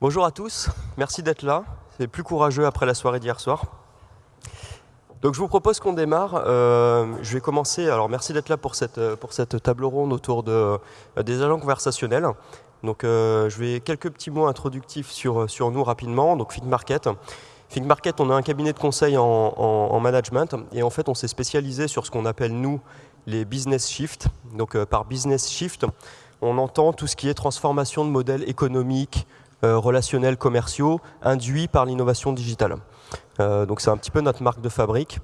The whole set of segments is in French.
Bonjour à tous, merci d'être là. C'est plus courageux après la soirée d'hier soir. Donc je vous propose qu'on démarre. Euh, je vais commencer. Alors merci d'être là pour cette, pour cette table ronde autour de, euh, des agents conversationnels. Donc euh, je vais quelques petits mots introductifs sur, sur nous rapidement. Donc Think Market. On a un cabinet de conseil en, en, management et en fait on s'est spécialisé sur ce qu'on appelle nous les business shift. Donc par business shift, on entend tout ce qui est transformation de modèles économiques, euh, relationnels commerciaux induits par l'innovation digitale. Euh, donc c'est un petit peu notre marque de fabrique.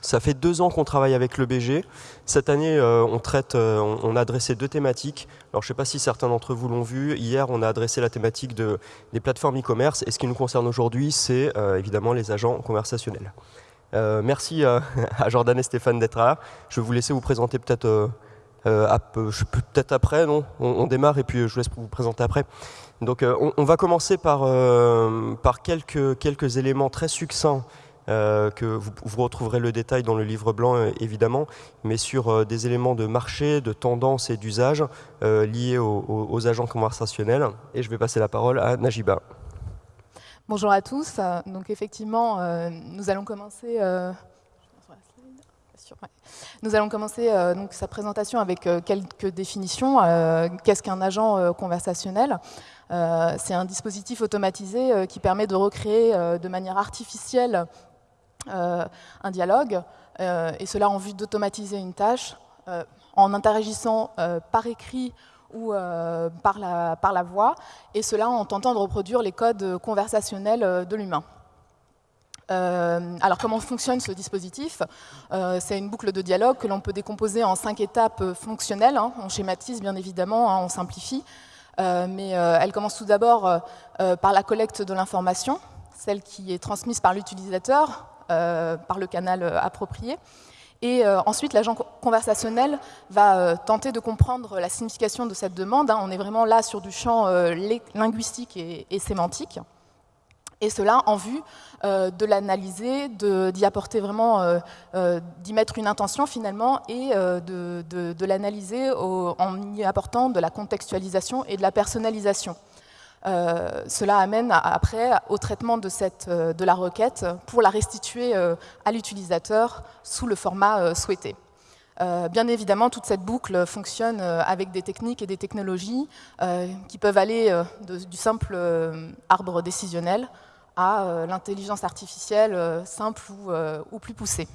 Ça fait deux ans qu'on travaille avec le BG. Cette année, euh, on, traite, a adressé deux thématiques. Alors, je ne sais pas si certains d'entre vous l'ont vu. Hier, on a adressé la thématique de, des plateformes e-commerce. Et ce qui nous concerne aujourd'hui, c'est évidemment les agents conversationnels. merci à Jordan et Stéphane d'être là. Je vais vous laisser vous présenter peut-être peut-être après, non? On, démarre et puis je vous laisse vous présenter après. Donc euh, on, va commencer par, euh, quelques, éléments très succincts euh, que vous, retrouverez le détail dans le livre blanc évidemment, mais sur des éléments de marché, de tendance et d'usage liés aux, agents conversationnels. Et je vais passer la parole à Najiba. Bonjour à tous. Donc effectivement, nous allons commencer. Nous allons commencer donc, sa présentation avec quelques définitions. Qu'est-ce qu'un agent conversationnel? Euh, c'est un dispositif automatisé euh, qui permet de recréer euh, de manière artificielle un dialogue, et cela en vue d'automatiser une tâche en interagissant par écrit ou par la voix, et cela en tentant de reproduire les codes conversationnels de l'humain. Alors comment fonctionne ce dispositif C'est une boucle de dialogue que l'on peut décomposer en cinq étapes fonctionnelles. Hein. On schématise bien évidemment, hein, on simplifie. Euh, mais euh, elle commence tout d'abord euh, par la collecte de l'information, celle qui est transmise par l'utilisateur, par le canal approprié. Et ensuite, l'agent conversationnel va tenter de comprendre la signification de cette demande. Hein. On est vraiment là sur du champ linguistique et sémantique et cela en vue euh, de l'analyser, d'y apporter vraiment, euh, euh, d'y mettre une intention finalement, et de, l'analyser en y apportant de la contextualisation et de la personnalisation. cela amène après au traitement de, la requête pour la restituer à l'utilisateur sous le format souhaité. bien évidemment, toute cette boucle fonctionne avec des techniques et des technologies qui peuvent aller du simple arbre décisionnel à euh, l'intelligence artificielle euh, simple euh, ou, plus poussée.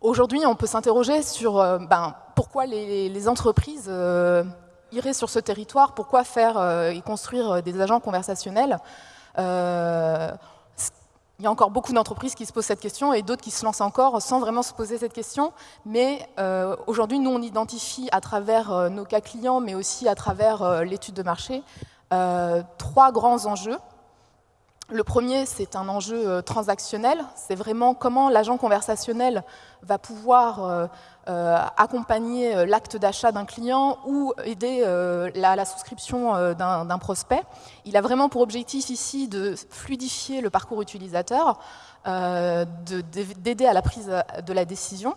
Aujourd'hui, on peut s'interroger sur ben, pourquoi les, entreprises iraient sur ce territoire, pourquoi faire et construire des agents conversationnels. il y a encore beaucoup d'entreprises qui se posent cette question et d'autres qui se lancent encore sans vraiment se poser cette question. Mais aujourd'hui, nous, on identifie à travers nos cas clients, mais aussi à travers l'étude de marché, euh, trois grands enjeux. Le premier, c'est un enjeu euh, transactionnel. C'est vraiment comment l'agent conversationnel va pouvoir euh, accompagner l'acte d'achat d'un client ou aider la, souscription d'un prospect. Il a vraiment pour objectif ici de fluidifier le parcours utilisateur, d'aider à la prise de la décision.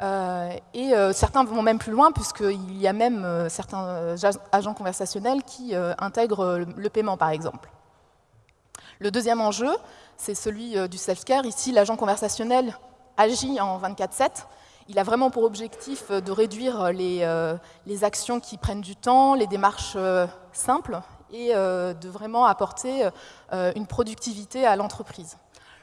Euh, et euh, certains vont même plus loin, puisqu'il y a même euh, certains agents conversationnels qui intègrent le paiement, par exemple. Le deuxième enjeu, c'est celui du self-care. Ici, l'agent conversationnel agit en 24-7. Il a vraiment pour objectif de réduire les, les, actions qui prennent du temps, les démarches simples, et de vraiment apporter une productivité à l'entreprise.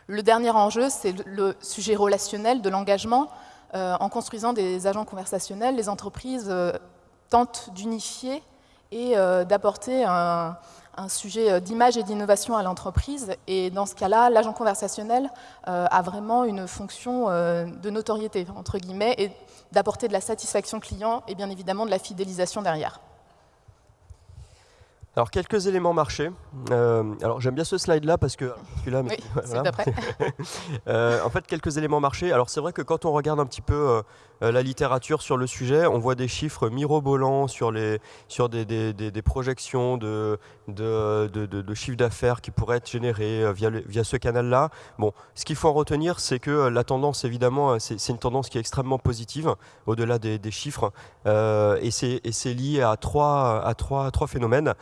Le dernier enjeu, c'est le sujet relationnel de l'engagement. Euh, en construisant des agents conversationnels, les entreprises euh, tentent d'unifier et euh, d'apporter un, sujet d'image et d'innovation à l'entreprise. Et dans ce cas-là, l'agent conversationnel a vraiment une fonction de notoriété, entre guillemets, et d'apporter de la satisfaction client et bien évidemment de la fidélisation derrière. Alors quelques éléments marché. Euh, alors j'aime bien ce slide-là parce que celui-là, oui, voilà. euh, en fait quelques éléments marché. Alors c'est vrai que quand on regarde un petit peu euh, la littérature sur le sujet, on voit des chiffres mirobolants sur les sur des, des, des, projections de de, de, d'affaires qui pourraient être générés via via ce canal-là. Bon, ce qu'il faut en retenir, c'est que la tendance évidemment, c'est une tendance qui est extrêmement positive au-delà des, chiffres et c'est lié à trois à trois trois phénomènes.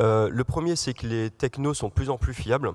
Euh, le premier, c'est que les technos sont de plus en plus fiables.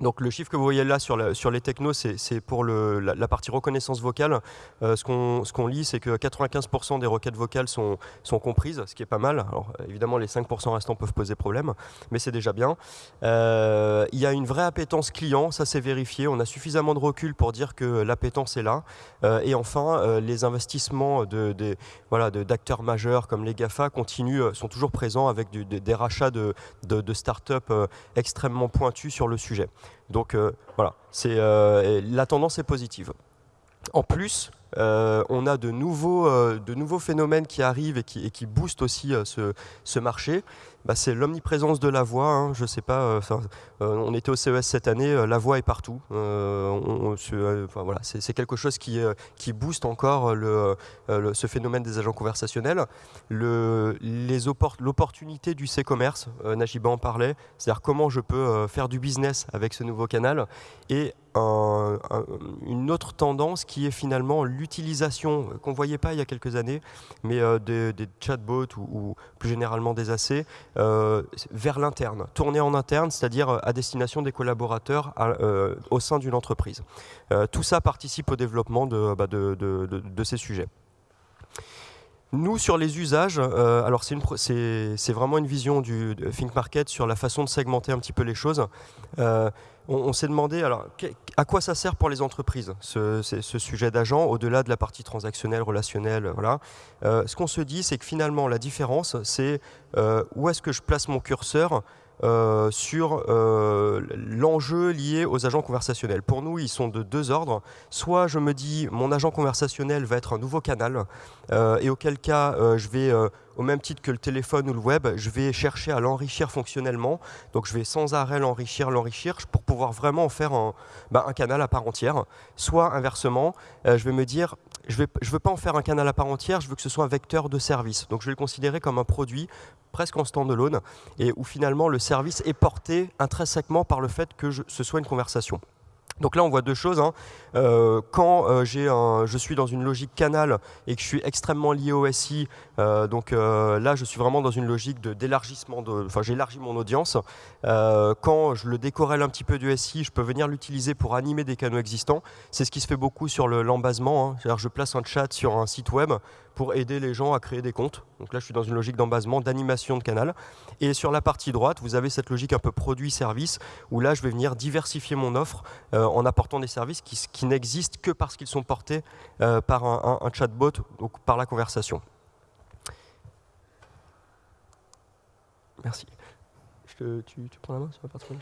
Donc le chiffre que vous voyez là sur, les technos, c'est pour la, partie reconnaissance vocale. Euh, ce qu'on lit, c'est que 95% des requêtes vocales sont, comprises, ce qui est pas mal. Alors évidemment, les 5% restants peuvent poser problème, mais c'est déjà bien. Euh, il y a une vraie appétence client, ça c'est vérifié. On a suffisamment de recul pour dire que l'appétence est là. Euh, et enfin, les investissements d'acteurs de, majeurs comme les GAFA continuent, sont toujours présents avec des rachats de, de start-up extrêmement pointus sur le sujet. Donc euh, voilà, euh, la tendance est positive. En plus, euh, on a de nouveaux, phénomènes qui arrivent et qui, boostent aussi ce, marché. Bah, c'est l'omniprésence de la voix. Hein. Je sais pas, euh, euh, on était au CES cette année, euh, la voix est partout. voilà, c'est quelque chose qui, qui booste encore ce phénomène des agents conversationnels. L'opportunité du C-commerce, Najiba en parlait, c'est-à-dire comment je peux faire du business avec ce nouveau canal. Et une autre tendance qui est finalement l'utilisation, qu'on ne voyait pas il y a quelques années, mais des, chatbots ou, plus généralement des AC, euh, vers l'interne, tourner en interne, c'est-à-dire euh, à destination des collaborateurs euh, au sein d'une entreprise. tout ça participe au développement de, bah, de, ces sujets. Nous, sur les usages, alors c'est vraiment une vision du Think Market sur la façon de segmenter un petit peu les choses on, s'est demandé alors à quoi ça sert pour les entreprises ce, sujet d'agent au-delà de la partie transactionnelle, relationnelle. Voilà. Euh, ce qu'on se dit, c'est que finalement la différence, c'est euh, où est-ce que je place mon curseur euh, sur l'enjeu lié aux agents conversationnels. Pour nous, ils sont de deux ordres. Soit je me dis, mon agent conversationnel va être un nouveau canal, et auquel cas, je vais au même titre que le téléphone ou le web, je vais chercher à l'enrichir fonctionnellement. Donc je vais sans arrêt l'enrichir, l'enrichir pour pouvoir vraiment en faire un, bah, canal à part entière. Soit inversement, euh, je vais me dire, je ne veux pas en faire un canal à part entière, je veux que ce soit un vecteur de service. Donc je vais le considérer comme un produit presque en stand-alone et où finalement le service est porté intrinsèquement par le fait que ce soit une conversation. Donc là, on voit deux choses. Hein. Euh, quand euh, un, je suis dans une logique canal et que je suis extrêmement lié au SI, euh, donc là, je suis vraiment dans une logique d'élargissement. Enfin, j'élargis mon audience. quand je le décorrèle un petit peu du SI, je peux venir l'utiliser pour animer des canaux existants. C'est ce qui se fait beaucoup sur l'embasement. Hein. je place un chat sur un site web pour aider les gens à créer des comptes. Donc là, je suis dans une logique d'embasement, d'animation de canal. Et sur la partie droite, vous avez cette logique un peu produit-service, où là, je vais venir diversifier mon offre euh, en apportant des services qui, n'existent que parce qu'ils sont portés euh, par un, chatbot, donc par la conversation. Merci. tu, prends la main sur la partie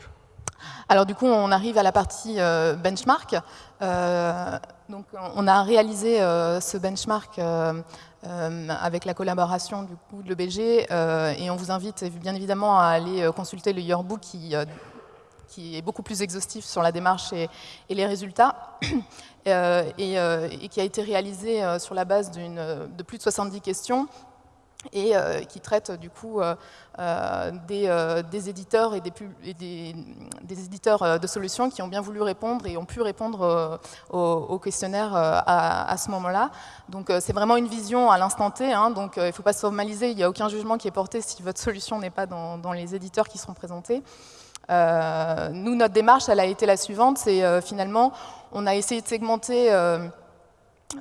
alors du coup, on arrive à la partie euh, benchmark. donc, on a réalisé ce benchmark euh, avec la collaboration du coup de l'EBG euh, et on vous invite bien évidemment à aller euh, consulter le yearbook qui, qui est beaucoup plus exhaustif sur la démarche et, les résultats et, qui a été réalisé sur la base de plus de 70 questions et euh, qui traite du coup euh, euh, des, éditeurs et, des, éditeurs de solutions qui ont bien voulu répondre et ont pu répondre au, questionnaire à, ce moment-là. Donc c'est vraiment une vision à l'instant T, hein. donc il ne faut pas se formaliser, il n'y a aucun jugement qui est porté si votre solution n'est pas dans, les éditeurs qui seront présentés. nous, notre démarche, elle a été la suivante, c'est finalement, on a essayé de segmenter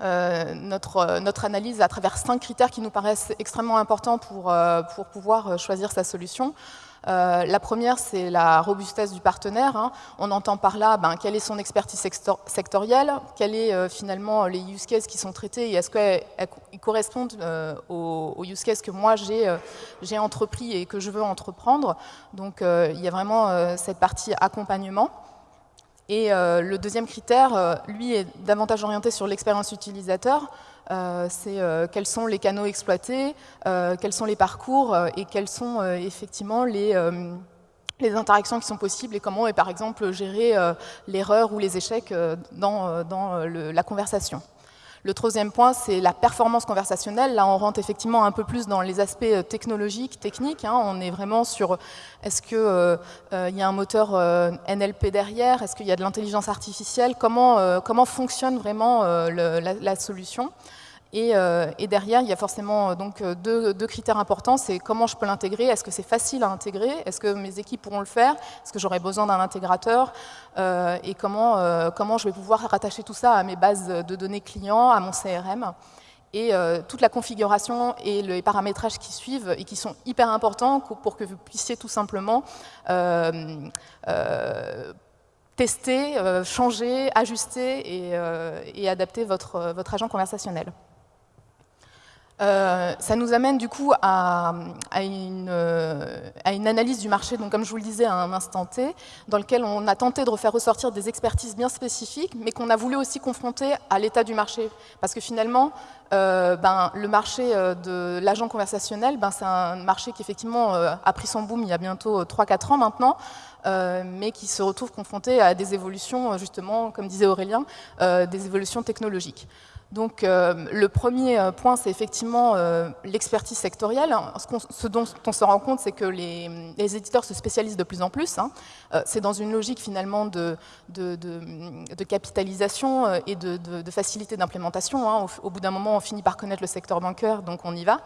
euh, notre, euh, notre, analyse à travers cinq critères qui nous paraissent extrêmement importants pour, euh, pour pouvoir choisir sa solution. la première, c'est la robustesse du partenaire. Hein. On entend par là ben, quelle est son expertise sectorielle, quels sont finalement les use cases qui sont traités et est-ce qu'ils correspondent aux, use cases que moi j'ai entrepris et que je veux entreprendre. Donc il y a vraiment cette partie accompagnement. Et le deuxième critère, lui, est davantage orienté sur l'expérience utilisateur. c'est quels sont les canaux exploités, quels sont les parcours et quels sont effectivement les, interactions qui sont possibles et comment, par exemple, gérer l'erreur ou les échecs dans la conversation. Le troisième point, c'est la performance conversationnelle. Là, on rentre effectivement un peu plus dans les aspects euh, technologiques, techniques. Hein. On est vraiment sur est-ce qu'il euh, euh, y a un moteur NLP derrière? Est-ce qu'il y a de l'intelligence artificielle? Comment, comment fonctionne vraiment la, solution? Euh, et, derrière, il y a forcément euh, donc, euh, deux, critères importants, c'est comment je peux l'intégrer, est-ce que c'est facile à intégrer, est-ce que mes équipes pourront le faire, est-ce que j'aurai besoin d'un intégrateur, et comment, comment je vais pouvoir rattacher tout ça à mes bases de données clients, à mon CRM et toute la configuration et les paramétrages qui suivent et qui sont hyper importants pour que vous puissiez tout simplement tester, changer, ajuster et, adapter votre, votre agent conversationnel. Euh, ça nous amène du coup à, une, euh, à, une, analyse du marché, donc comme je vous le disais à un instant T, dans lequel on a tenté de refaire ressortir des expertises bien spécifiques, mais qu'on a voulu aussi confronter à l'état du marché. Parce que finalement, euh, ben, le marché de l'agent conversationnel, ben, c'est un marché qui effectivement a pris son boom il y a bientôt 3-4 ans maintenant, mais qui se retrouve confronté à des évolutions, justement, comme disait Aurélien, des évolutions technologiques. Donc euh, le premier euh, point, c'est effectivement euh, l'expertise sectorielle. Ce, dont on se rend compte, c'est que les, éditeurs se spécialisent de plus en plus. Hein. c'est dans une logique finalement de, capitalisation et de, facilité d'implémentation. Hein. Au, au, bout d'un moment, on finit par connaître le secteur bancaire, donc on y va.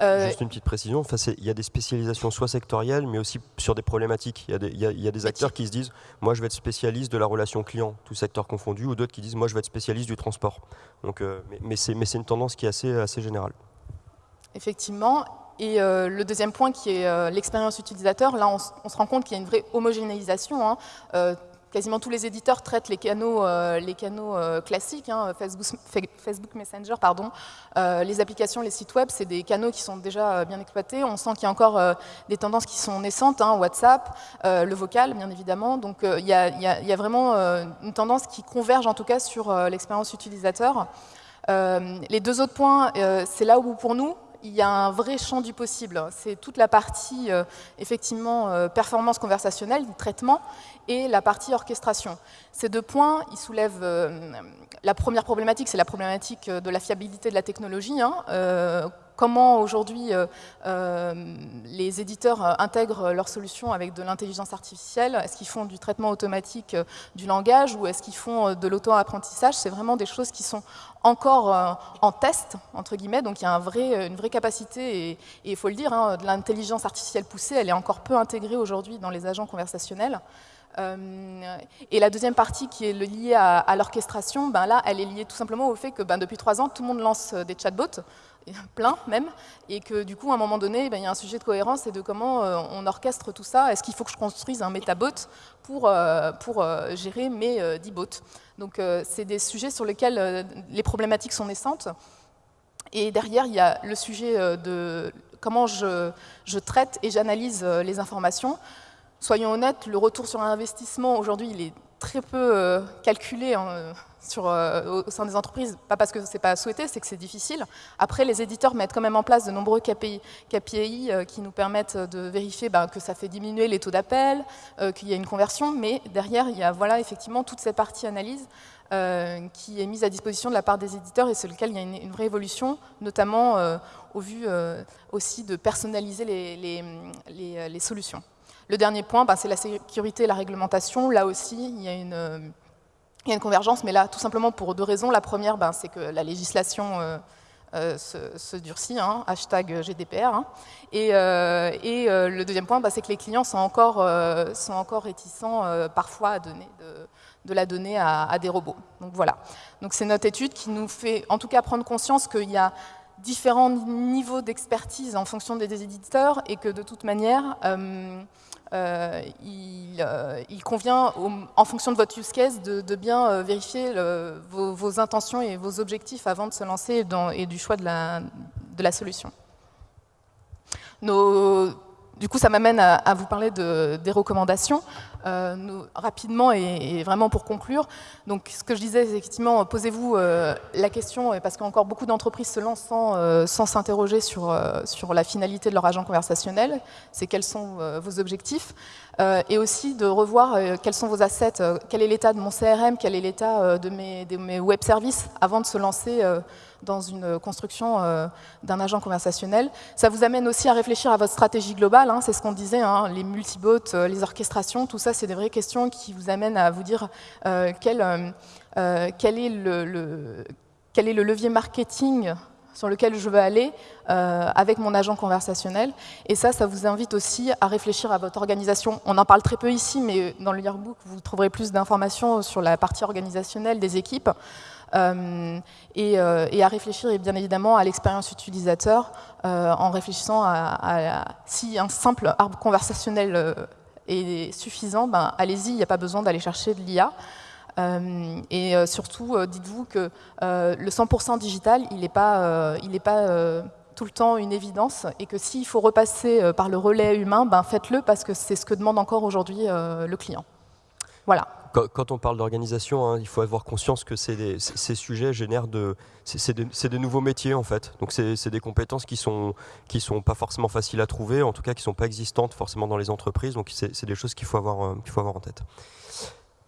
Euh, Juste une petite précision, enfin, il y a des spécialisations soit sectorielles, mais aussi sur des problématiques. Il y a des, acteurs qui se disent, moi je vais être spécialiste de la relation client, tout secteur confondu, ou d'autres qui disent, moi je vais être spécialiste du transport. Donc, euh, mais c'est une tendance qui est assez, assez générale. Effectivement. Et euh, le deuxième point qui est l'expérience utilisateur, là on, se rend compte qu'il y a une vraie homogénéisation. Hein quasiment tous les éditeurs traitent les canaux, euh, euh, classiques, hein, Facebook, Messenger, pardon. Euh, les applications, les sites web, c'est des canaux qui sont déjà bien exploités. On sent qu'il y a encore des tendances qui sont naissantes, hein, WhatsApp, le vocal, bien évidemment. Donc il y, a vraiment une tendance qui converge en tout cas sur l'expérience utilisateur. les deux autres points, c'est là où pour nous, il y a un vrai champ du possible. C'est toute la partie, effectivement, performance conversationnelle, traitement, et la partie orchestration. Ces deux points, ils soulèvent euh, la première problématique, c'est la problématique de la fiabilité de la technologie. Hein. Euh, comment aujourd'hui euh, les éditeurs intègrent leurs solutions avec de l'intelligence artificielle. Est-ce qu'ils font du traitement automatique du langage ou est-ce qu'ils font de l'auto-apprentissage? C'est vraiment des choses qui sont encore en test, entre guillemets, donc il y a une vraie capacité, et il faut le dire, hein, de l'intelligence artificielle poussée, elle est encore peu intégrée aujourd'hui dans les agents conversationnels. Euh, et la deuxième partie qui est liée à, l'orchestration, ben là, elle est liée tout simplement au fait que ben, depuis trois ans, tout le monde lance euh, des chatbots, plein même, et que du coup, à un moment donné, ben, il y a un sujet de cohérence et de comment euh, on orchestre tout ça. Est-ce qu'il faut que je construise un métabot pour, pour gérer mes 10 bots Donc, c'est des sujets sur lesquels les problématiques sont naissantes. Et derrière, il y a le sujet de comment je, je traite et j'analyse les informations soyons honnêtes, le retour sur investissement aujourd'hui, il est très peu euh, calculé hein, euh, au sein des entreprises, pas parce que ce n'est pas souhaité, c'est que c'est difficile. Après, les éditeurs mettent quand même en place de nombreux KPI, euh, qui nous permettent de vérifier ben, que ça fait diminuer les taux d'appel, qu'il y a une conversion, mais derrière, il y a voilà, effectivement toute cette partie analyse qui est mise à disposition de la part des éditeurs et sur lequel il y a une, vraie évolution, notamment au vu aussi de personnaliser les solutions. Le dernier point, bah, c'est la sécurité et la réglementation. Là aussi, il y a une, convergence, mais là, tout simplement pour deux raisons. La première, bah, c'est que la législation euh, euh, se, durcit, hein, hashtag GDPR. Hein. Et, euh, le deuxième point, bah, c'est que les clients sont encore, sont encore réticents parfois à donner de, la donnée à, à, des robots. Donc voilà. Donc c'est notre étude qui nous fait en tout cas prendre conscience qu'il y a différents niveaux d'expertise en fonction des éditeurs et que de toute manière, euh, euh, il, convient, en fonction de votre use case, de, bien euh, vérifier vos, intentions et vos objectifs avant de se lancer et du choix de la, solution. Du coup, ça m'amène à, vous parler de, des recommandations. Euh, rapidement et, vraiment pour conclure, donc ce que je disais, effectivement, posez-vous euh, la question, parce qu'encore beaucoup d'entreprises se lancent sans euh, s'interroger sur, la finalité de leur agent conversationnel, c'est quels sont vos objectifs, et aussi de revoir quels sont vos assets, quel est l'état de mon CRM, quel est l'état de mes web services avant de se lancer dans une construction euh, d'un agent conversationnel. Ça vous amène aussi à réfléchir à votre stratégie globale, hein, c'est ce qu'on disait, hein, les multibots, euh, les orchestrations, tout ça c'est des vraies questions qui vous amènent à vous dire euh, quel est le levier marketing sur lequel je veux aller avec mon agent conversationnel. Et ça, ça vous invite aussi à réfléchir à votre organisation. On en parle très peu ici, mais dans le yearbook, vous trouverez plus d'informations sur la partie organisationnelle des équipes. Euh, euh, et, à réfléchir bien évidemment à l'expérience utilisateur euh, en réfléchissant à, si un simple arbre conversationnel est suffisant, ben, allez-y, il n'y a pas besoin d'aller chercher de l'IA. et surtout, dites-vous que le 100% digital, il n'est pas, il pas tout le temps une évidence, et que s'il faut repasser par le relais humain, ben, faites-le parce que c'est ce que demande encore aujourd'hui le client. Voilà quand, on parle d'organisation, hein, il faut avoir conscience que ces sujets génèrent de, c'est de, nouveaux métiers en fait. Donc c'est des compétences qui sont qui sont pas forcément faciles à trouver, en tout cas qui sont pas existantes forcément dans les entreprises. Donc c'est des choses qu'il faut avoir euh, qu'il faut avoir en tête.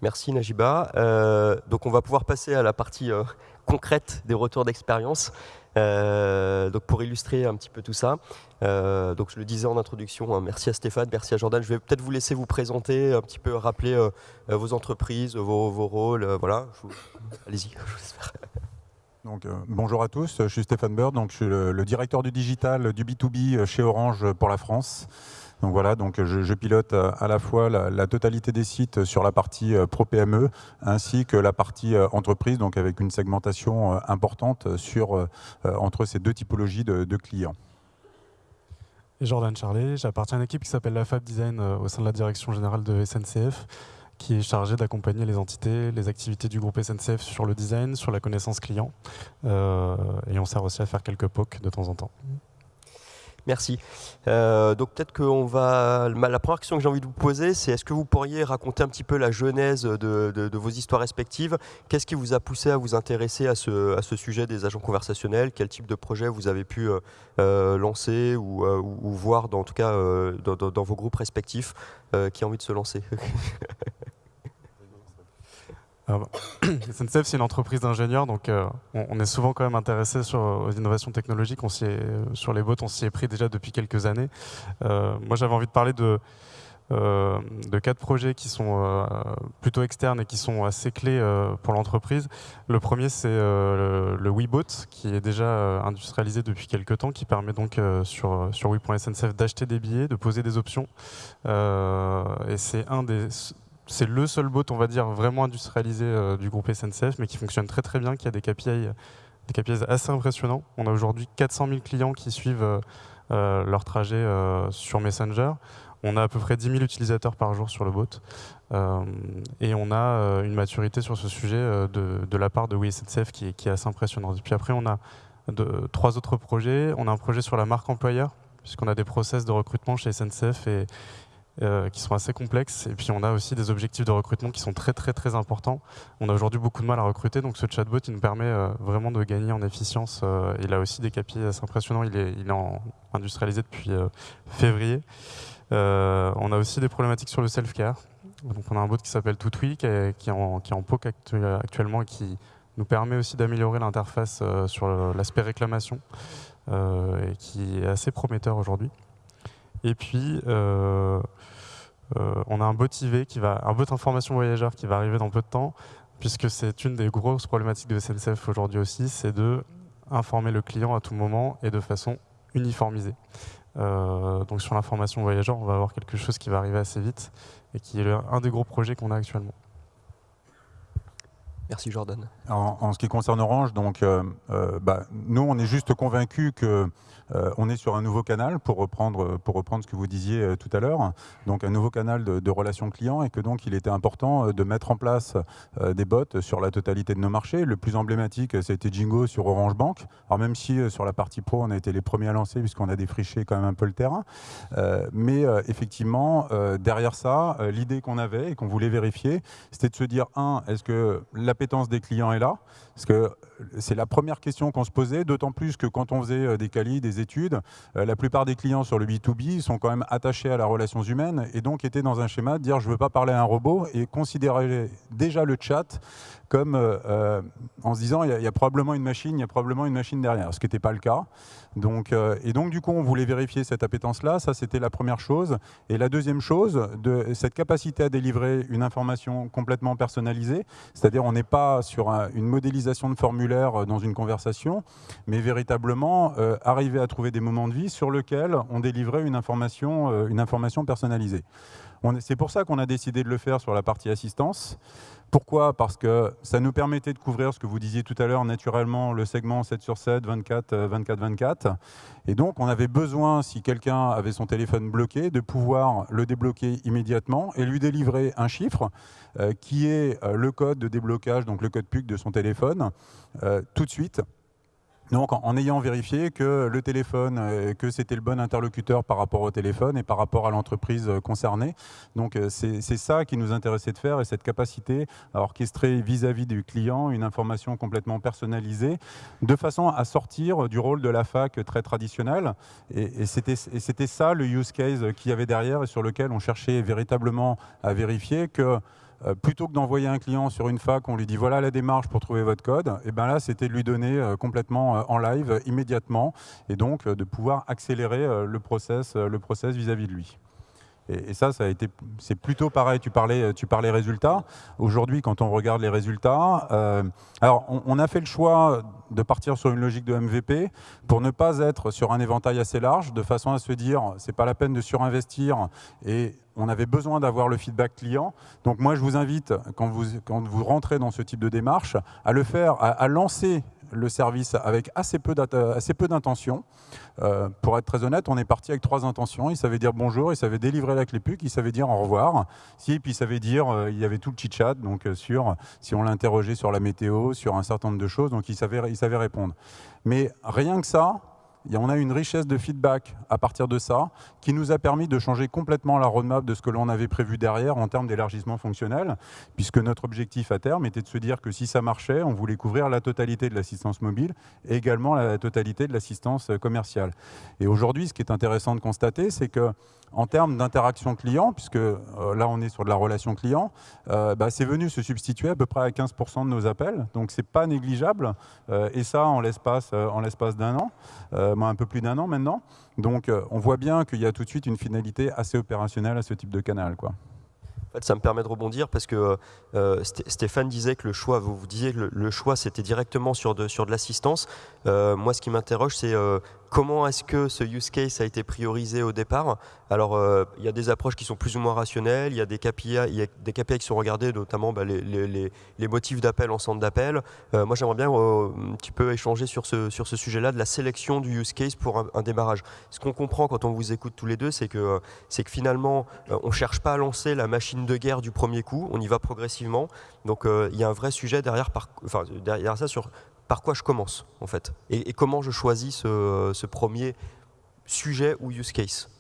Merci Najiba. Euh, donc on va pouvoir passer à la partie euh, concrète des retours d'expérience. Donc pour illustrer un petit peu tout ça, euh, donc je le disais en introduction, hein, merci à Stéphane, merci à Jordan. Je vais peut-être vous laisser vous présenter, un petit peu rappeler euh, vos entreprises, vos, rôles. voilà, allez-y. Donc, bonjour à tous, je suis Stéphane Bird, donc je suis le directeur du digital du B2B chez Orange pour la France. Donc voilà, donc je, pilote euh, à la fois la, totalité des sites sur la partie euh, pro PME ainsi que la partie euh, entreprise, donc avec une segmentation importante sur entre ces deux typologies de, clients. Jordan Charlet, j'appartiens à une équipe qui s'appelle la Fab Design au sein de la direction générale de SNCF qui est chargée d'accompagner les entités, les activités du groupe SNCF sur le design, sur la connaissance client. et on sert aussi à faire quelques POC de temps en temps. Merci. Euh, donc peut-être que va. La première question que j'ai envie de vous poser, c'est est-ce que vous pourriez raconter un petit peu la genèse de, vos histoires respectives? Qu'est-ce qui vous a poussé à vous intéresser à ce, sujet des agents conversationnels? Quel type de projet vous avez pu euh, euh, lancer ou, voir, dans, en tout cas, dans, vos groupes respectifs qui ont envie de se lancer? SNCF, c'est une entreprise d'ingénieurs, donc euh, on, est souvent quand même intéressé sur aux innovations technologiques. On sur les bots, on s'y est pris déjà depuis quelques années. Euh, moi, j'avais envie de parler de, euh, de quatre projets qui sont plutôt externes et qui sont assez clés pour l'entreprise. Le premier, c'est le, le Webot, qui est déjà industrialisé depuis quelques temps, qui permet donc sur, sur Wii.sncf d'acheter des billets, de poser des options. et c'est un des c'est le seul bot, on va dire, vraiment industrialisé euh, du groupe SNCF, mais qui fonctionne très très bien, qui a des KPI, des KPIs assez impressionnants. On a aujourd'hui 400 000 clients qui suivent euh, euh, leur trajet sur Messenger. On a à peu près 10 000 utilisateurs par jour sur le bot. et on a une maturité sur ce sujet de, la part de WeSNCF qui, qui, est assez impressionnante. Et puis après, on a trois autres projets. On a un projet sur la marque employeur, puisqu'on a des process de recrutement chez SNCF et, euh, qui sont assez complexes. Et puis on a aussi des objectifs de recrutement qui sont très très très importants. On a aujourd'hui beaucoup de mal à recruter, donc ce chatbot il nous permet euh, vraiment de gagner en efficience. Euh, il a aussi des KPI assez impressionnants, il est, il est industrialisé depuis février. on a aussi des problématiques sur le self-care. Donc on a un bot qui s'appelle Toutwi qui est, qui, est en, qui POC actuellement et qui nous permet aussi d'améliorer l'interface sur l'aspect réclamation et qui est assez prometteur aujourd'hui. Et puis, euh, euh, on a un bot IV, qui va, un bot information voyageur qui va arriver dans peu de temps, puisque c'est une des grosses problématiques de SNCF aujourd'hui aussi, c'est de informer le client à tout moment et de façon uniformisée. Euh, donc sur l'information voyageur, on va avoir quelque chose qui va arriver assez vite et qui est un des gros projets qu'on a actuellement. Merci Jordan. En, ce qui concerne Orange, donc, bah, nous on est juste convaincus que euh, on est sur un nouveau canal, pour reprendre, pour reprendre ce que vous disiez euh, tout à l'heure, donc un nouveau canal de, relations clients et que donc il était important euh, de mettre en place des bots sur la totalité de nos marchés. Le plus emblématique, c'était Jingo sur Orange Bank. Alors même si sur la partie pro, on a été les premiers à lancer puisqu'on a défriché quand même un peu le terrain. mais effectivement, derrière ça, l'idée qu'on avait et qu'on voulait vérifier, c'était de se dire, un, est-ce que l'appétence des clients est là? C'est la première question qu'on se posait, d'autant plus que quand on faisait des qualis, des études, euh, la plupart des clients sur le B2B sont quand même attachés à la relation humaine et donc étaient dans un schéma de dire je ne veux pas parler à un robot et considérer déjà le chat comme euh, euh, en se disant il y, a probablement une machine, il y a probablement une machine derrière, ce qui n'était pas le cas. Donc, et donc du coup on voulait vérifier cette appétence-là, ça c'était la première chose. Et la deuxième chose, cette capacité à délivrer une information complètement personnalisée, c'est-à-dire on n'est pas sur une modélisation de formulaire dans une conversation, mais véritablement arriver à trouver des moments de vie sur lesquels on délivrait une information, euh, une information personnalisée. C'est pour ça qu'on a décidé de le faire sur la partie assistance. Pourquoi? Parce que ça nous permettait de couvrir ce que vous disiez tout à l'heure, naturellement, le segment 7 sur 7, 24, 24, 24. Et donc, on avait besoin, si quelqu'un avait son téléphone bloqué, de pouvoir le débloquer immédiatement et lui délivrer un chiffre euh, qui est euh, le code de déblocage, donc le code PUC de son téléphone, tout de suite, donc en, ayant vérifié que le téléphone, euh, que c'était le bon interlocuteur par rapport au téléphone et par rapport à l'entreprise euh, concernée. Donc euh, c'est ça qui nous intéressait de faire et cette capacité à orchestrer vis-à-vis du client une information complètement personnalisée de façon à sortir du rôle de la fac très traditionnel. Et, et c'était ça le use case qu'il y avait derrière et sur lequel on cherchait véritablement à vérifier que euh, plutôt que d'envoyer un client sur une fac, on lui dit voilà la démarche pour trouver votre code, et eh bien là c'était de lui donner euh, complètement euh, en live immédiatement et donc de pouvoir accélérer le process le process vis-à-vis de lui. Et, ça, ça a été, c'est plutôt pareil. Tu parlais, tu parlais résultats. Aujourd'hui, quand on regarde les résultats, alors on, on, a fait le choix de partir sur une logique de MVP pour ne pas être sur un éventail assez large, de façon à se dire c'est pas la peine de surinvestir et on avait besoin d'avoir le feedback client. Donc moi, je vous invite, quand vous, quand vous rentrez dans ce type de démarche, à le faire, à, lancer le service avec assez peu d'intention. Euh, pour être très honnête, on est parti avec trois intentions. Il savait dire bonjour, il savait délivrer la clé PUC, il savait dire au revoir. Si, puis il savait dire, euh, il y avait tout le chit-chat, donc euh, sur, si on l'interrogeait sur la météo, sur un certain nombre de choses, donc il savait, il savait répondre. Mais rien que ça, on a une richesse de feedback à partir de ça qui nous a permis de changer complètement la roadmap de ce que l'on avait prévu derrière en termes d'élargissement fonctionnel, puisque notre objectif à terme était de se dire que si ça marchait, on voulait couvrir la totalité de l'assistance mobile et également la totalité de l'assistance commerciale. Et aujourd'hui, ce qui est intéressant de constater, c'est que en termes d'interaction client, puisque euh, là on est sur de la relation client, euh, bah, c'est venu se substituer à peu près à 15% de nos appels, donc c'est pas négligeable, euh, et ça en l'espace d'un an, un peu plus d'un an maintenant. Donc on voit bien qu'il y a tout de suite une finalité assez opérationnelle à ce type de canal. Quoi. Ça me permet de rebondir parce que Stéphane disait que le choix, vous, vous disiez que le, choix c'était directement sur de, sur de l'assistance. moi, ce qui m'interroge, c'est comment est-ce que ce use case a été priorisé au départ Alors, euh, il y a des approches qui sont plus ou moins rationnelles, il y a des KPI, y a des qui sont regardés, notamment bah, les, motifs d'appel en centre d'appel. Euh, moi, j'aimerais bien euh, un petit peu échanger sur ce, sur ce sujet-là, de la sélection du use case pour un, démarrage. Ce qu'on comprend quand on vous écoute tous les deux, c'est que, que finalement, on ne cherche pas à lancer la machine de guerre du premier coup, on y va progressivement. Donc, il y a un vrai sujet derrière, par, enfin, derrière ça sur par quoi je commence en fait et, comment je choisis ce, premier sujet ou use case.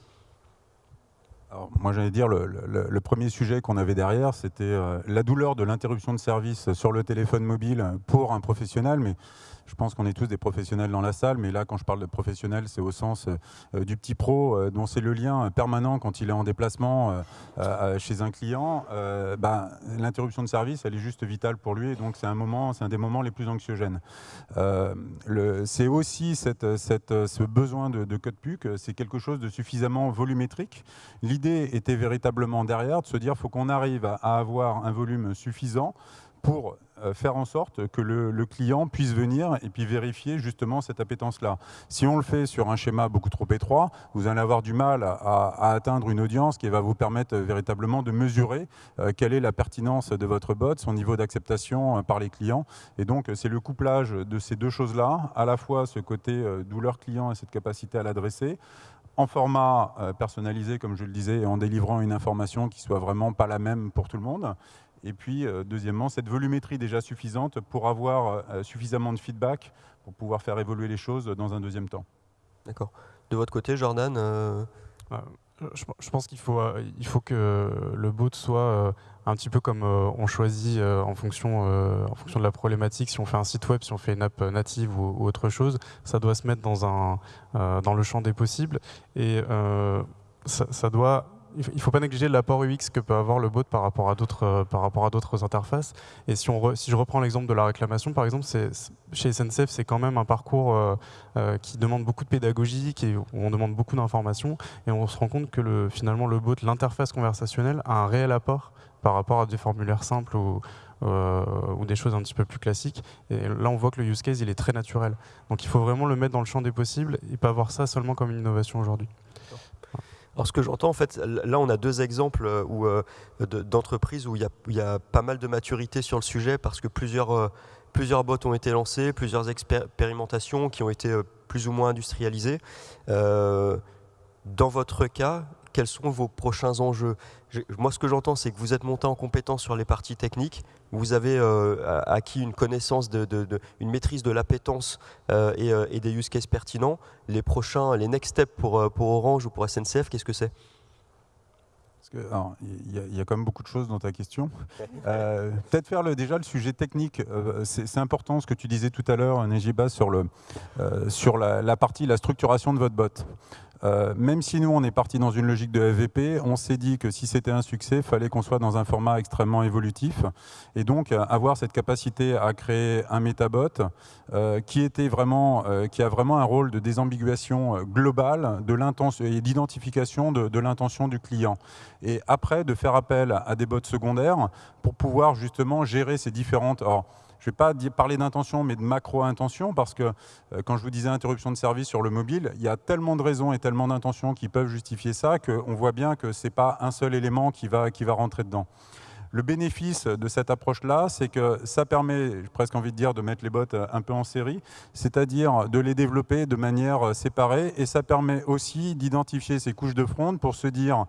Alors, moi, j'allais dire, le, premier sujet qu'on avait derrière, c'était euh, la douleur de l'interruption de service sur le téléphone mobile pour un professionnel, mais je pense qu'on est tous des professionnels dans la salle, mais là, quand je parle de professionnel, c'est au sens euh, du petit pro, euh, dont c'est le lien permanent quand il est en déplacement euh, chez un client. Ben, l'interruption de service, elle est juste vitale pour lui, et donc c'est un moment, c'est un des moments les plus anxiogènes. c'est aussi ce besoin de, de code PUC, c'est quelque chose de suffisamment volumétrique. L'idée était véritablement derrière de se dire, faut qu'on arrive à avoir un volume suffisant pour euh, faire en sorte que le, client puisse venir et puis vérifier justement cette appétence-là. Si on le fait sur un schéma beaucoup trop étroit, vous allez avoir du mal à, atteindre une audience qui va vous permettre véritablement de mesurer euh, quelle est la pertinence de votre bot, son niveau d'acceptation euh, par les clients. Et donc, c'est le couplage de ces deux choses-là, à la fois ce côté douleur client et cette capacité à l'adresser, en format personnalisé, comme je le disais, en délivrant une information qui soit vraiment pas la même pour tout le monde, et puis, euh, deuxièmement, cette volumétrie déjà suffisante pour avoir euh, suffisamment de feedback pour pouvoir faire évoluer les choses dans un deuxième temps. D'accord. De votre côté, Jordan euh, je, pense qu'il faut, il faut que le bot soit un petit peu comme on choisit en, fonction, en fonction de la problématique. Si on fait un site web, si on fait une app native ou, autre chose, ça doit se mettre dans, un, dans le champ des possibles. Et ça doit il ne faut pas négliger l'apport UX que peut avoir le bot par rapport à d'autres euh, interfaces. Et si, je reprends l'exemple de la réclamation, par exemple, chez SNCF, c'est quand même un parcours euh, euh, qui demande beaucoup de pédagogie, qui, où on demande beaucoup d'informations, et on se rend compte que le, finalement le bot, l'interface conversationnelle, a un réel apport par rapport à des formulaires simples ou, ou des choses un petit peu plus classiques. Et là, on voit que le use case, il est très naturel. Donc il faut vraiment le mettre dans le champ des possibles et pas voir ça seulement comme une innovation aujourd'hui. Alors ce que j'entends, en fait, là on a deux exemples euh, euh, d'entreprises où il y, a, pas mal de maturité sur le sujet parce que plusieurs, euh, plusieurs bots ont été lancés, plusieurs expérimentations qui ont été plus ou moins industrialisées. dans votre cas, quels sont vos prochains enjeux? Moi, ce que j'entends, c'est que vous êtes monté en compétence sur les parties techniques, vous avez euh, acquis une connaissance, de, une maîtrise de l'appétence euh, euh, et, des use cases pertinents. Les prochains, les next steps pour, pour Orange ou pour SNCF, qu'est-ce que c'est? Il y, a quand même beaucoup de choses dans ta question. Peut-être faire le, déjà le sujet technique. c'est important ce que tu disais tout à l'heure, Nejiba, sur, le, sur la, la, partie, la structuration de votre bot. Euh, même si nous, on est parti dans une logique de FVP, on s'est dit que si c'était un succès, il fallait qu'on soit dans un format extrêmement évolutif. Et donc, euh, avoir cette capacité à créer un métabot euh, qui, a vraiment un rôle de désambiguation globale de et d'identification de, de l'intention du client. Et après, de faire appel à des bots secondaires pour pouvoir justement gérer ces différentes je ne vais pas parler d'intention, mais de macro-intention, parce que euh, quand je vous disais interruption de service sur le mobile, il y a tellement de raisons et tellement d'intentions qui peuvent justifier ça qu'on voit bien que ce n'est pas un seul élément qui va, qui va rentrer dedans. Le bénéfice de cette approche-là, c'est que ça permet, j'ai presque envie de dire, de mettre les bots euh, un peu en série, c'est-à-dire de les développer de manière euh, séparée, et ça permet aussi d'identifier ces couches de front pour se dire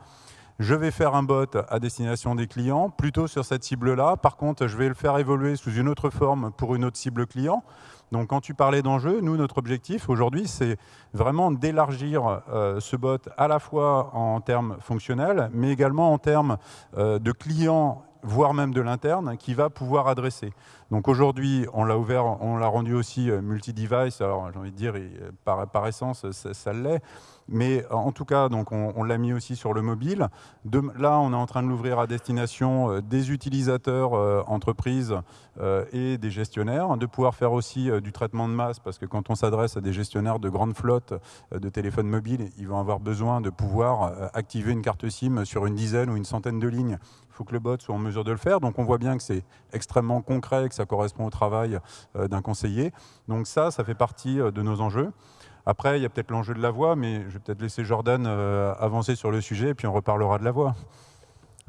je vais faire un bot à destination des clients, plutôt sur cette cible-là. Par contre, je vais le faire évoluer sous une autre forme pour une autre cible client. Donc quand tu parlais d'enjeu, nous, notre objectif aujourd'hui, c'est vraiment d'élargir euh, ce bot à la fois en termes fonctionnels, mais également en termes euh, de clients voire même de l'interne, qui va pouvoir adresser. Donc aujourd'hui, on l'a ouvert, on l'a rendu aussi euh, multi-device. Alors j'ai envie de dire, par, par essence, ça l'est. Mais en tout cas, donc on, l'a mis aussi sur le mobile. là, on est en train de l'ouvrir à destination euh, des utilisateurs euh, entreprises euh, et des gestionnaires, de pouvoir faire aussi du traitement de masse, parce que quand on s'adresse à des gestionnaires de grandes flottes de téléphones mobiles, ils vont avoir besoin de pouvoir activer une carte SIM sur une dizaine ou une centaine de lignes. Il faut que le bot soit en mesure de le faire. Donc on voit bien que c'est extrêmement concret, que ça correspond au travail d'un conseiller. Donc ça, ça fait partie de nos enjeux. Après, il y a peut-être l'enjeu de la voix, mais je vais peut-être laisser Jordan euh, avancer sur le sujet, et puis on reparlera de la voix.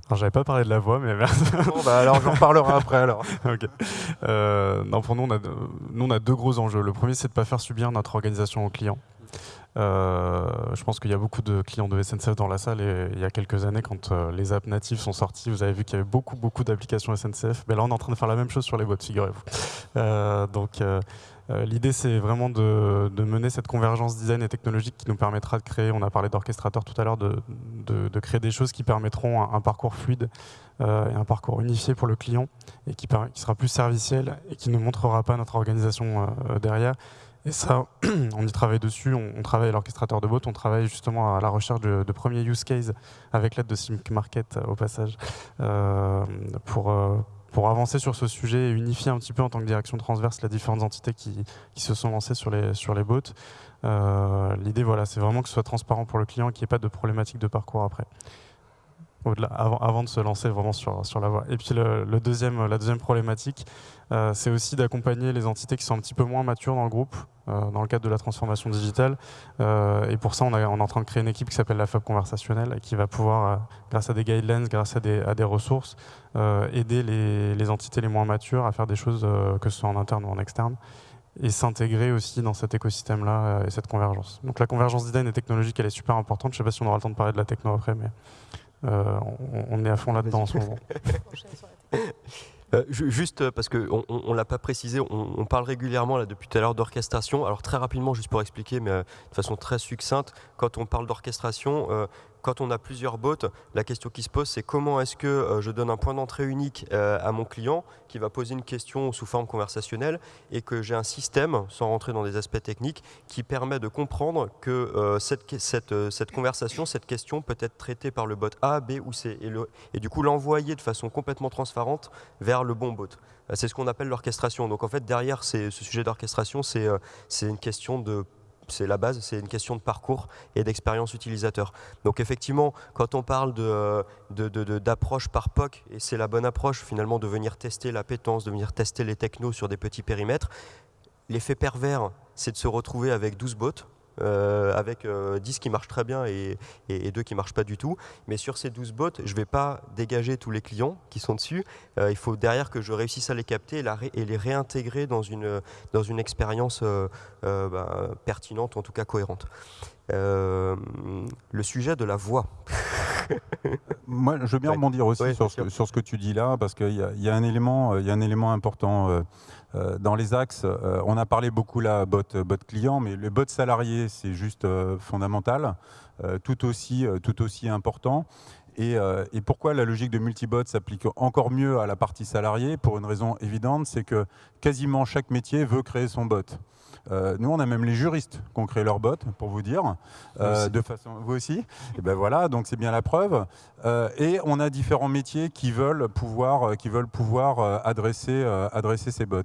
Alors, j'avais pas parlé de la voix, mais merci. Bon, bah, alors, j'en reparlerai après, alors. Euh, non, pour nous on, a, nous, on a deux gros enjeux. Le premier, c'est de ne pas faire subir notre organisation aux clients. Euh, je pense qu'il y a beaucoup de clients de SNCF dans la salle et il y a quelques années, quand les apps natives sont sorties, vous avez vu qu'il y avait beaucoup, beaucoup d'applications SNCF. Mais là, on est en train de faire la même chose sur les bots, figurez-vous. donc, l'idée, c'est vraiment de, mener cette convergence design et technologique qui nous permettra de créer, on a parlé d'orchestrateur tout à l'heure, de, créer des choses qui permettront un, parcours fluide euh, et un parcours unifié pour le client et qui, sera plus serviciel et qui ne montrera pas notre organisation euh, derrière. Et ça, on y travaille dessus, on, travaille à l'orchestrateur de bot, on travaille justement à la recherche de, premiers use cases avec l'aide de Simc Market au passage pour pour avancer sur ce sujet et unifier un petit peu en tant que direction transverse les différentes entités qui, se sont lancées sur les, sur les bots. Euh, l'idée, voilà, c'est vraiment que ce soit transparent pour le client et qu'il n'y ait pas de problématique de parcours après. Avant, de se lancer vraiment sur, sur la voie. Et puis le, deuxième, la deuxième problématique, euh, c'est aussi d'accompagner les entités qui sont un petit peu moins matures dans le groupe, euh, dans le cadre de la transformation digitale. Euh, et pour ça, on, est en train de créer une équipe qui s'appelle la FAB conversationnelle, qui va pouvoir, grâce à des guidelines, grâce à des, à des ressources, aider les, les, entités les moins matures à faire des choses, que ce soit en interne ou en externe et s'intégrer aussi dans cet écosystème-là et cette convergence. Donc la convergence design et technologique, elle est super importante. Je ne sais pas si on aura le temps de parler de la techno après, mais euh, on, est à fond là-dedans en ce moment. Euh, juste parce qu'on ne l'a pas précisé, on, parle régulièrement là, depuis tout à l'heure d'orchestration. Alors très rapidement, juste pour expliquer, mais euh, de façon très succincte, quand on parle d'orchestration, quand on a plusieurs bots, la question qui se pose, c'est comment est-ce que euh, je donne un point d'entrée unique euh, à mon client qui va poser une question sous forme conversationnelle et que j'ai un système, sans rentrer dans des aspects techniques, qui permet de comprendre que euh, cette, conversation, cette question peut être traitée par le bot A, B ou C et du coup l'envoyer de façon complètement transparente vers le bon bot. C'est ce qu'on appelle l'orchestration. Donc en fait, derrière ce sujet d'orchestration, c'est une question de c'est la base, c'est une question de parcours et d'expérience utilisateur. Donc effectivement, quand on parle d'approche par POC, et c'est la bonne approche finalement de venir tester la pétence, de venir tester les technos sur des petits périmètres, l'effet pervers, c'est de se retrouver avec 12 bots, euh, avec 10 euh, qui marchent très bien et, et, 2 qui ne marchent pas du tout. Mais sur ces 12 bots, je ne vais pas dégager tous les clients qui sont dessus. Euh, il faut derrière que je réussisse à les capter et, les réintégrer dans une, dans une expérience bah, pertinente, en tout cas cohérente. le sujet de la voix. Moi, je veux bien rebondir aussi sur, ce, sur, ce, que tu dis là, parce qu'il y, y, a un élément, il y a un élément important euh, dans les axes, euh, on a parlé beaucoup là bot, bot client, mais le bot salarié, c'est juste euh, fondamental, tout, aussi, tout aussi important. Et, et, pourquoi la logique de multibot s'applique encore mieux à la partie salariée? Pour une raison évidente, c'est que quasiment chaque métier veut créer son bot. Euh, nous, on a même les juristes qui ont créé leur bot, pour vous dire, euh, de façon, vous aussi. Et ben voilà, donc c'est bien la preuve. Euh, et on a différents métiers qui veulent pouvoir, qui veulent pouvoir adresser, adresser ces bots.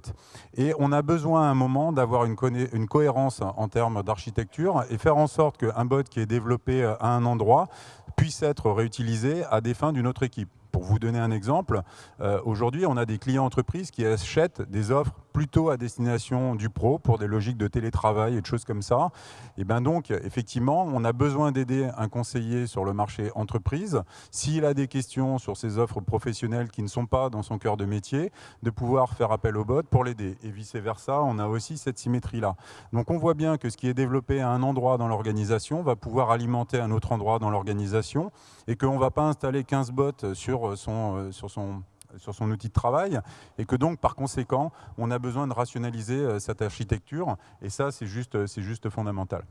Et on a besoin à un moment d'avoir une, une cohérence en termes d'architecture et faire en sorte qu'un bot qui est développé à un endroit puisse être réutilisé à des fins d'une autre équipe. Pour vous donner un exemple, euh, aujourd'hui, on a des clients entreprises qui achètent des offres plutôt à destination du pro pour des logiques de télétravail et de choses comme ça. Et bien donc, effectivement, on a besoin d'aider un conseiller sur le marché entreprise, s'il a des questions sur ses offres professionnelles qui ne sont pas dans son cœur de métier, de pouvoir faire appel au bot pour l'aider. Et vice-versa, on a aussi cette symétrie-là. Donc on voit bien que ce qui est développé à un endroit dans l'organisation va pouvoir alimenter un autre endroit dans l'organisation et qu'on ne va pas installer 15 bots sur sur son, euh, sur son sur son outil de travail et que donc par conséquent on a besoin de rationaliser euh, cette architecture et ça c'est juste, euh, juste fondamental.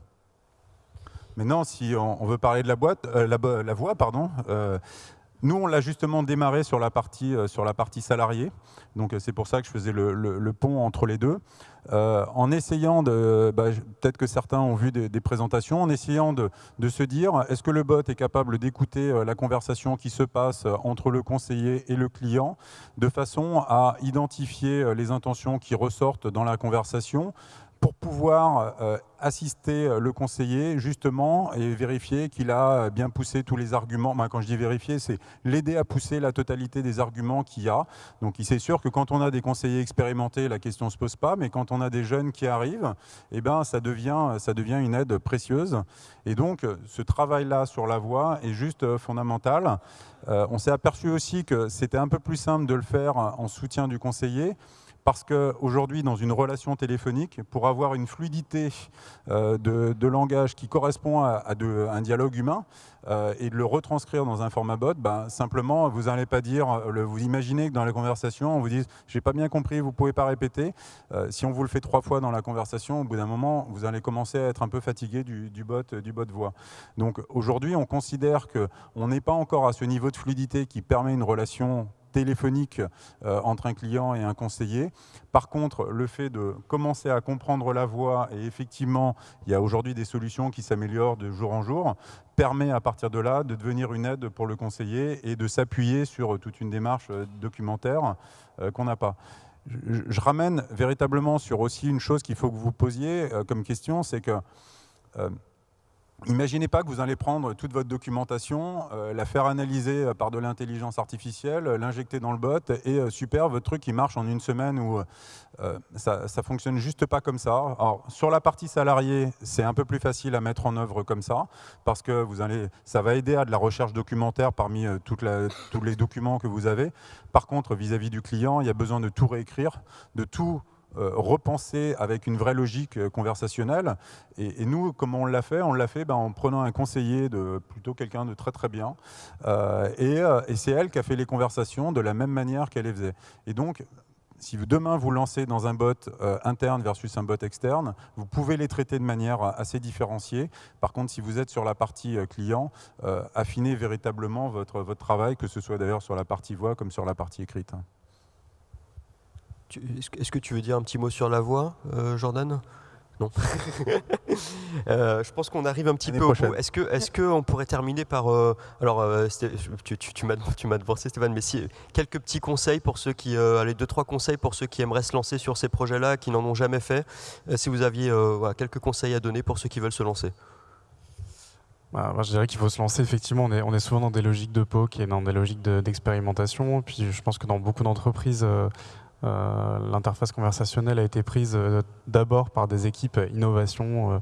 Maintenant si on, veut parler de la, boîte, la, la, pardon, nous, on l'a justement démarré sur la partie, euh, sur la partie salariée. Donc, euh, c'est pour ça que je faisais le, pont entre les deux. Euh, en essayant bah, peut-être que certains ont vu des, présentations, en essayant de, se dire, est-ce que le bot est capable d'écouter la conversation qui se passe entre le conseiller et le client, de façon à identifier les intentions qui ressortent dans la conversation, pour pouvoir euh, assister euh, le conseiller justement et vérifier qu'il a bien poussé tous les arguments. quand je dis vérifier, c'est l'aider à pousser la totalité des arguments qu'il y a. Donc c'est sûr que quand on a des conseillers expérimentés, la question ne se pose pas, mais quand on a des jeunes qui arrivent, eh ben, ça, devient, ça devient une aide précieuse. Et donc ce travail-là sur la voie est juste euh, fondamental. on s'est aperçu aussi que c'était un peu plus simple de le faire en soutien du conseiller, parce qu'aujourd'hui, dans une relation téléphonique, pour avoir une fluidité euh, de, langage qui correspond à, un dialogue humain euh, et de le retranscrire dans un format bot, ben, simplement, vous n'allez pas dire, euh, vous imaginez que dans la conversation, on vous dise « j'ai pas bien compris, vous pouvez pas répéter Si on vous le fait trois fois dans la conversation, au bout d'un moment, vous allez commencer à être un peu fatigué du, du bot, du bot voix. Donc aujourd'hui, on considère qu'on n'est pas encore à ce niveau de fluidité qui permet une relation téléphonique euh, entre un client et un conseiller. Par contre, le fait de commencer à comprendre la voix, et effectivement, il y a aujourd'hui des solutions qui s'améliorent de jour en jour, permet à partir de là de devenir une aide pour le conseiller et de s'appuyer sur toute une démarche euh, documentaire euh, qu'on n'a pas. Je, ramène véritablement sur aussi une chose qu'il faut que vous posiez comme question, c'est que Imaginez pas que vous allez prendre toute votre documentation, euh, la faire analyser euh, par de l'intelligence artificielle, euh, l'injecter dans le bot et super, votre truc il marche en une semaine ou ça, ne fonctionne juste pas comme ça. Alors, sur la partie salariée, c'est un peu plus facile à mettre en œuvre comme ça parce que vous allez, ça va aider à de la recherche documentaire parmi tous les documents que vous avez. Par contre, vis-à-vis -vis du client, il y a besoin de tout réécrire, de tout euh, repenser avec une vraie logique euh, conversationnelle. Et, nous, comment on l'a fait? On l'a fait ben, en prenant un conseiller, de plutôt quelqu'un de très très bien. Euh, et, c'est elle qui a fait les conversations de la même manière qu'elle les faisait. Et donc, si demain vous lancez dans un bot interne versus un bot externe, vous pouvez les traiter de manière assez différenciée. Par contre, si vous êtes sur la partie client, affinez véritablement votre, votre travail, que ce soit d'ailleurs sur la partie voix comme sur la partie écrite. Est-ce que tu veux dire un petit mot sur la voix, euh, Jordan? Non. Euh, je pense qu'on arrive un petit peu au bout. Est-ce que, est-ce que on pourrait terminer par, euh, alors, tu, tu, tu m'as devancé Stéphane, mais si quelques petits conseils pour ceux qui, allez deux trois conseils pour ceux qui aimeraient se lancer sur ces projets-là, qui n'en ont jamais fait. si vous aviez quelques conseils à donner pour ceux qui veulent se lancer. Bah, je dirais qu'il faut se lancer. Effectivement, on est, on est, souvent dans des logiques de POC et dans des logiques d'expérimentation. Puis je pense que dans beaucoup d'entreprises, euh, l'interface conversationnelle a été prise euh, d'abord par des équipes innovation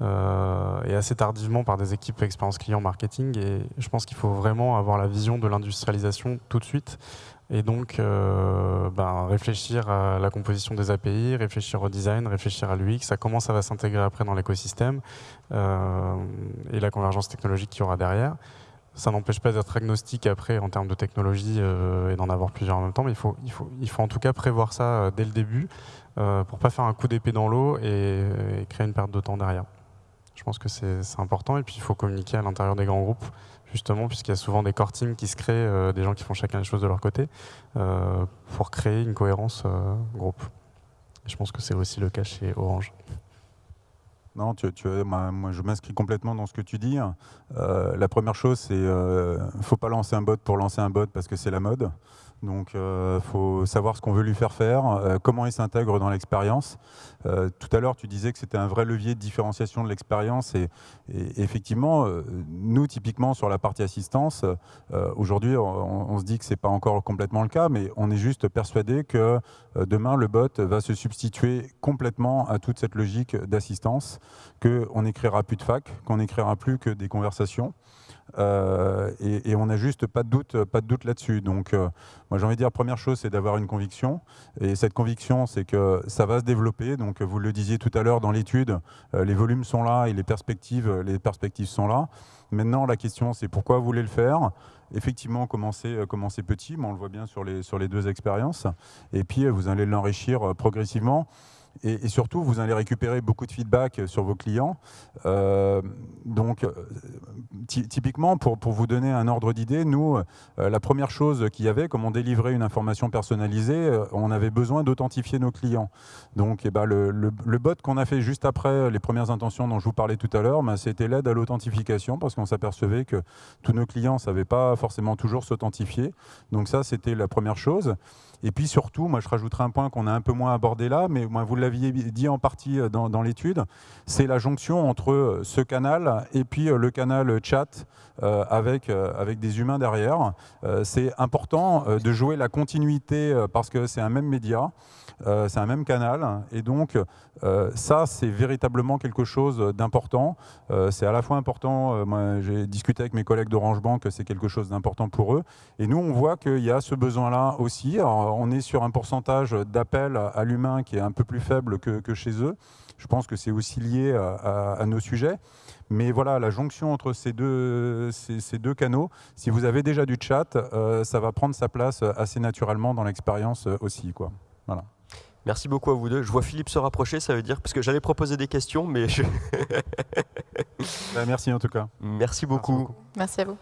euh, et assez tardivement par des équipes expérience client marketing. Et je pense qu'il faut vraiment avoir la vision de l'industrialisation tout de suite. Et donc, ben, réfléchir à la composition des API, réfléchir au design, réfléchir à l'UX, ça comment ça va s'intégrer après dans l'écosystème et la convergence technologique qu'il y aura derrière. Ça n'empêche pas d'être agnostique après en termes de technologie euh, et d'en avoir plusieurs en même temps, mais il faut, il faut, il faut en tout cas prévoir ça euh, dès le début euh, pour pas faire un coup d'épée dans l'eau et, créer une perte de temps derrière. Je pense que c'est important et puis il faut communiquer à l'intérieur des grands groupes justement puisqu'il y a souvent des core teams qui se créent, des gens qui font chacun les choses de leur côté pour créer une cohérence groupe. je pense que c'est aussi le cas chez Orange. Non, tu, moi, je m'inscris complètement dans ce que tu dis. Euh, la première chose, c'est ne euh, faut pas lancer un bot pour lancer un bot parce que c'est la mode. Donc, il euh, faut savoir ce qu'on veut lui faire faire, euh, comment il s'intègre dans l'expérience. Tout à l'heure, tu disais que c'était un vrai levier de différenciation de l'expérience. Et, effectivement, nous, typiquement, sur la partie assistance, aujourd'hui, on, se dit que ce n'est pas encore complètement le cas, mais on est juste persuadé que demain, le bot va se substituer complètement à toute cette logique d'assistance, qu'on n'écrira plus de fac, qu'on n'écrira plus que des conversations. Euh, et, on n'a juste pas de doute, doute là-dessus. Donc, euh, moi, j'ai envie de dire, première chose, c'est d'avoir une conviction. Et cette conviction, c'est que ça va se développer. Donc, vous le disiez tout à l'heure dans l'étude, euh, les volumes sont là et les perspectives, les perspectives sont là. Maintenant, la question, c'est pourquoi vous voulez le faire? Effectivement, commencer, commencer petit, mais on le voit bien sur les, sur les deux expériences. Et puis, vous allez l'enrichir progressivement. Et, surtout, vous allez récupérer beaucoup de feedback sur vos clients. Euh, donc, euh, typiquement, pour, pour, vous donner un ordre d'idée, nous, euh, la première chose qu'il y avait, comme on délivrait une information personnalisée, on avait besoin d'authentifier nos clients. Donc, eh ben, le, le, bot qu'on a fait juste après les premières intentions dont je vous parlais tout à l'heure, ben, c'était l'aide à l'authentification parce qu'on s'apercevait que tous nos clients ne savaient pas forcément toujours s'authentifier. Donc ça, c'était la première chose. Et puis surtout, moi je rajouterai un point qu'on a un peu moins abordé là, mais moi, vous l'aviez dit en partie euh, dans, l'étude, c'est la jonction entre euh, ce canal et puis euh, le canal chat avec, avec des humains derrière. c'est important de jouer la continuité parce que c'est un même média. C'est un même canal. Et donc, ça, c'est véritablement quelque chose d'important. C'est à la fois important, j'ai discuté avec mes collègues d'Orange Bank, c'est quelque chose d'important pour eux. Et nous, on voit qu'il y a ce besoin-là aussi. on est sur un pourcentage d'appel à l'humain qui est un peu plus faible que, chez eux. Je pense que c'est aussi lié à, nos sujets. Mais voilà, la jonction entre ces deux, ces, deux canaux, si vous avez déjà du chat, ça va prendre sa place assez naturellement dans l'expérience aussi. Quoi. Voilà. Merci beaucoup à vous deux. Je vois Philippe se rapprocher, ça veut dire, parce que j'allais proposer des questions, mais je... Bah, merci en tout cas. Merci beaucoup. Merci à vous.